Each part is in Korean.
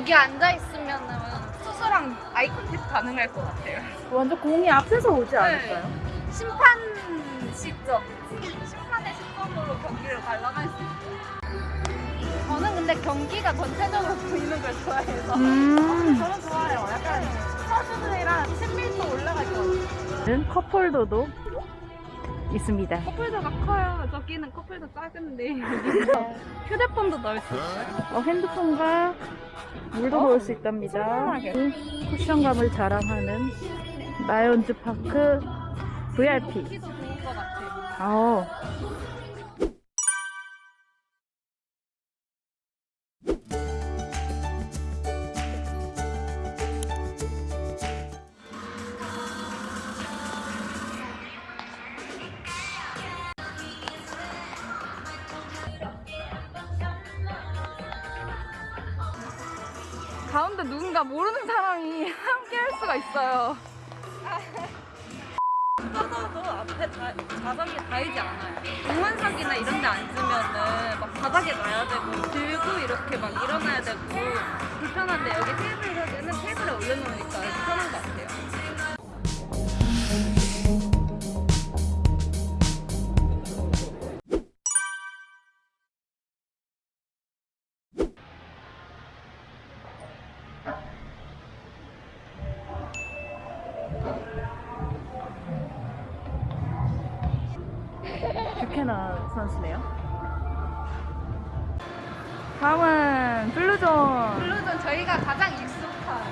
여기 앉아 있으면은 수수랑 아이 컨택 가능할 것 같아요. 완전 공이 앞에서 오지 않을까요? 네. 심판 시점, 심판의 시점으로 경기를 관람할 수 있어요. 저는 근데 경기가 전체적으로 보이는 걸 좋아해서 음. 저는 좋아요. 약간 선수들이랑 친밀도 올라가죠. 컵홀더도 있습니다. 커플도가 커요. 저기는 커플도 작은데 휴대폰도 넣을 수 있어요. 어, 핸드폰과 물도 어, 넣을 수 있답니다. 쿠션감을 자랑하는 라이온즈 파크 VIP. 어. 가운데 누군가 모르는 사람이 함께 할 수가 있어요. 서서도 앞에 자, 자석이 닿이지 않아요. 응원석이나 이런 데 앉으면은 막 바닥에 놔야 되고 들고 이렇게 막 일어나야 되고 불편한데 여기 테이블에는 테이블에 올려놓으니까 편한 것 같아요. 뷰캐나 선수네요. 다음은 블루존. 블루존 저희가 가장 익숙한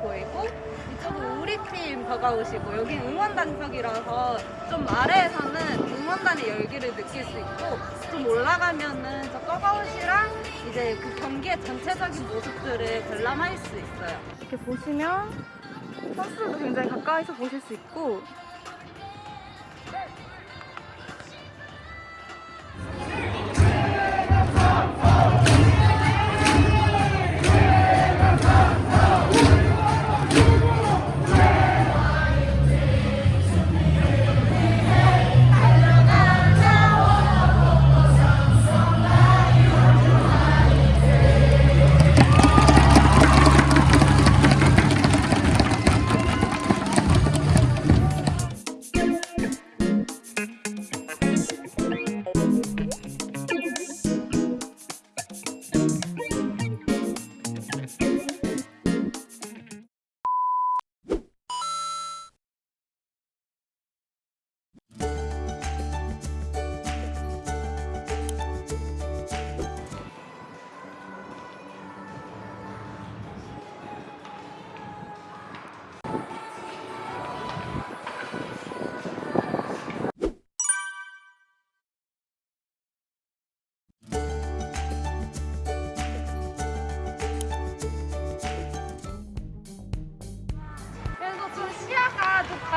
보이고 이쪽은 우리 팀 더가웃이고 여기 응원단석이라서 좀 아래에서는 응원단의 열기를 느낄 수 있고 좀 올라가면은 저 더가웃이랑 이제 그 경기의 전체적인 모습들을 관람할 수 있어요. 이렇게 보시면 선수들도 굉장히 가까이서 보실 수 있고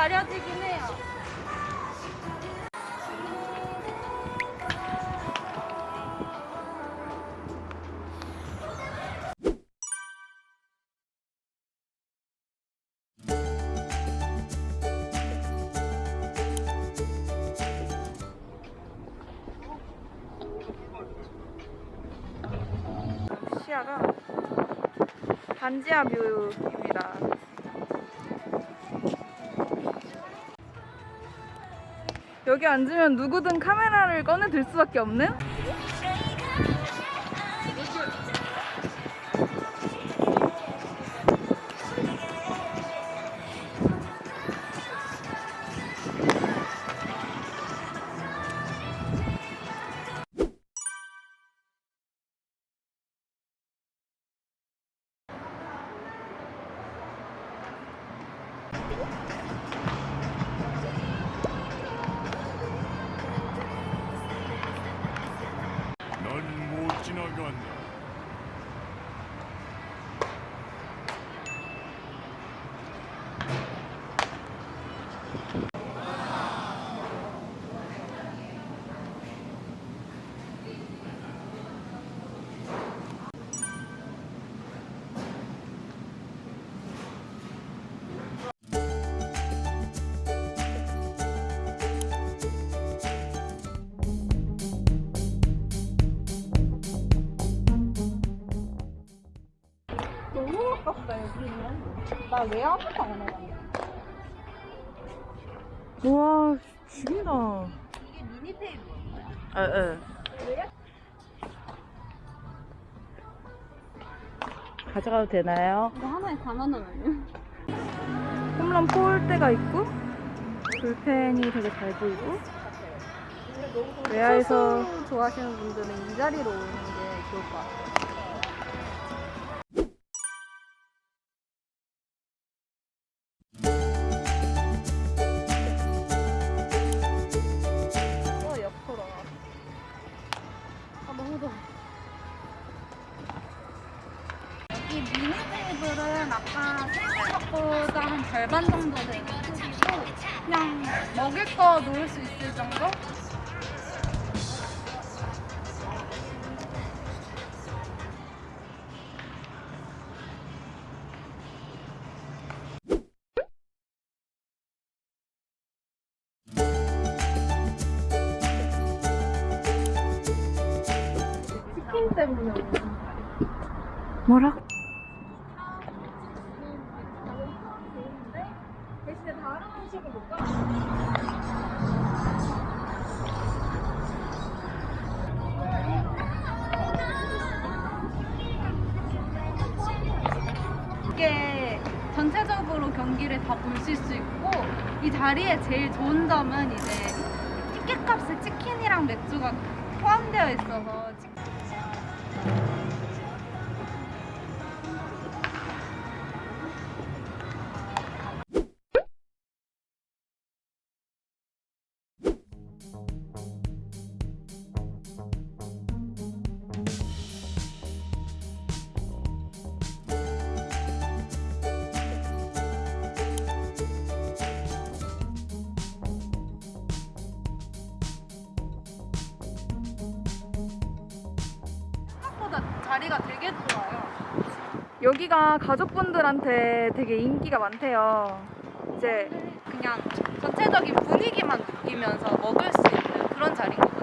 가려지긴 해요. 시야가 반지하 뷰입니다. 여기 앉으면 누구든 카메라를 꺼내 들 수밖에 없는? 바꿨어요. 나왜 아무도 안 해? 우와 죽인다. 이게 미니 테이블. 에 에. 가져가도 되나요? 이거 하나에 4만 원 아니야? 홈런 폴대가 있고 불펜이 되게 잘 보이고 외야에서 좋아하시는 분들은 이 자리로 오는 게 좋을 것 같아요. 테이블은 아까 테이블보다 한 절반 정도 되는 크기고 그냥 먹을 거 놓을 수 있을 정도? 치킨 때문에 뭐라? 대신에 다른 음식을 못 가. 이게 전체적으로 경기를 다 보실 수 있고 이 자리에 제일 좋은 점은 이제 티켓 값에 치킨이랑 맥주가 포함되어 있어서 치- 생 자리가 되게 좋아요. 여기가 가족분들한테 되게 인기가 많대요. 이제 그냥 전체적인 분위기만 느끼면서 먹을 수 있는 그런 자리거든요.